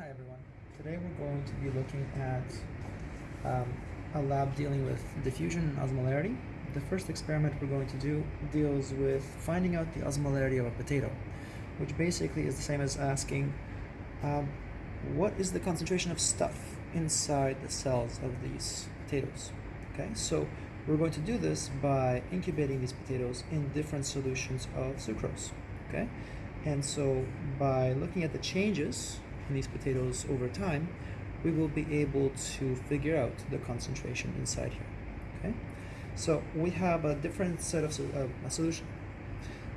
Hi everyone. Today we're going to be looking at um, a lab dealing with diffusion and osmolarity. The first experiment we're going to do deals with finding out the osmolarity of a potato, which basically is the same as asking um, what is the concentration of stuff inside the cells of these potatoes. Okay, so we're going to do this by incubating these potatoes in different solutions of sucrose. Okay, and so by looking at the changes these potatoes over time, we will be able to figure out the concentration inside here. Okay, so we have a different set of uh, a solution.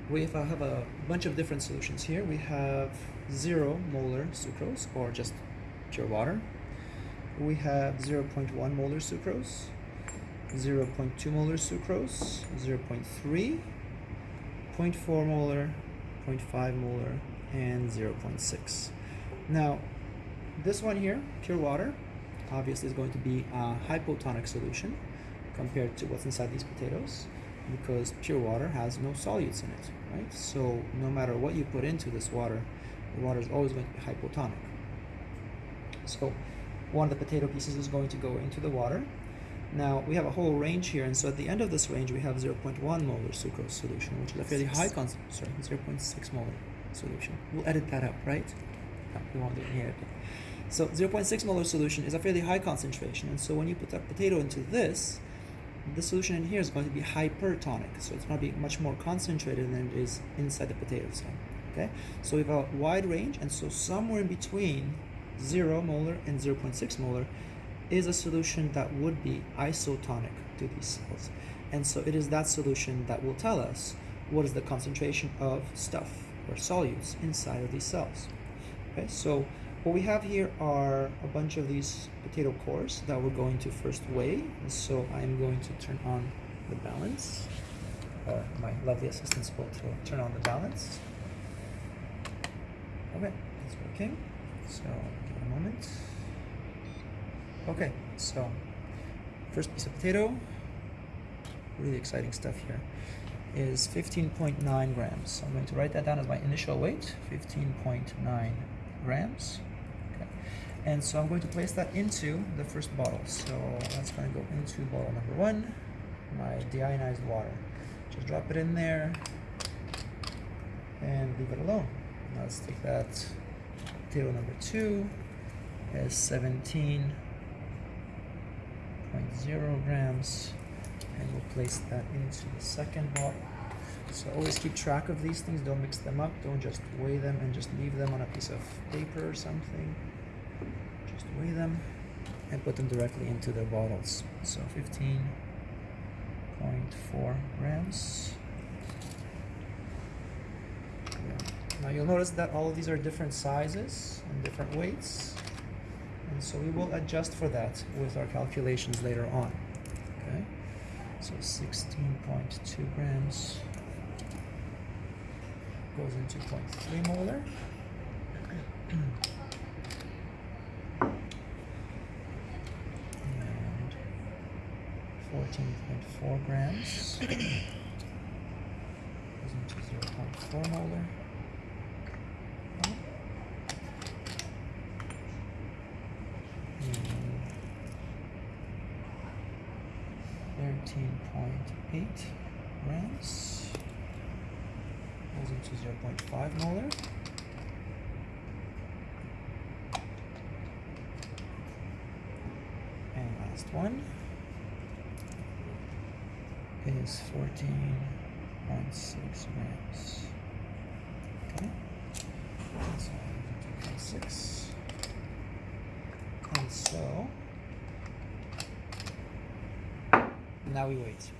We have, have a bunch of different solutions here. We have zero molar sucrose or just pure water. We have 0.1 molar sucrose, 0.2 molar sucrose, 0.3, 0.4 molar, 0.5 molar, and 0.6. Now, this one here, pure water, obviously is going to be a hypotonic solution compared to what's inside these potatoes because pure water has no solutes in it, right? So no matter what you put into this water, the water is always going to be hypotonic. So one of the potato pieces is going to go into the water. Now we have a whole range here, and so at the end of this range we have 0.1 molar sucrose solution, which is a fairly high concentration, sorry, 0.6 molar solution. We'll edit that up, right? We won't do it here. Okay. So 0.6 molar solution is a fairly high concentration, and so when you put that potato into this, the solution in here is going to be hypertonic, so it's going to be much more concentrated than it is inside the potato cell. Okay, so we have a wide range, and so somewhere in between 0 molar and 0.6 molar is a solution that would be isotonic to these cells. And so it is that solution that will tell us what is the concentration of stuff or solutes inside of these cells. Okay, so what we have here are a bunch of these potato cores that we're going to first weigh. And so I'm going to turn on the balance, or my lovely assistants will turn on the balance. Okay, it's working. So give it a moment. Okay, so first piece of potato, really exciting stuff here, is 15.9 grams. So I'm going to write that down as my initial weight, 15.9 grams. Okay. And so I'm going to place that into the first bottle. So that's going to go into bottle number one, my deionized water. Just drop it in there and leave it alone. Now let's take that table number two as 17.0 grams and we'll place that into the second bottle. So always keep track of these things, don't mix them up, don't just weigh them and just leave them on a piece of paper or something. Just weigh them and put them directly into the bottles. So 15.4 grams. Now you'll notice that all of these are different sizes and different weights. And so we will adjust for that with our calculations later on. Okay, so 16.2 grams goes into 0.3 molar. and 14.4 grams goes into 0.4 molar. Thirteen point eight grams goes into zero point five molar. And last one is fourteen point six grams. Okay. So six. And so now we wait.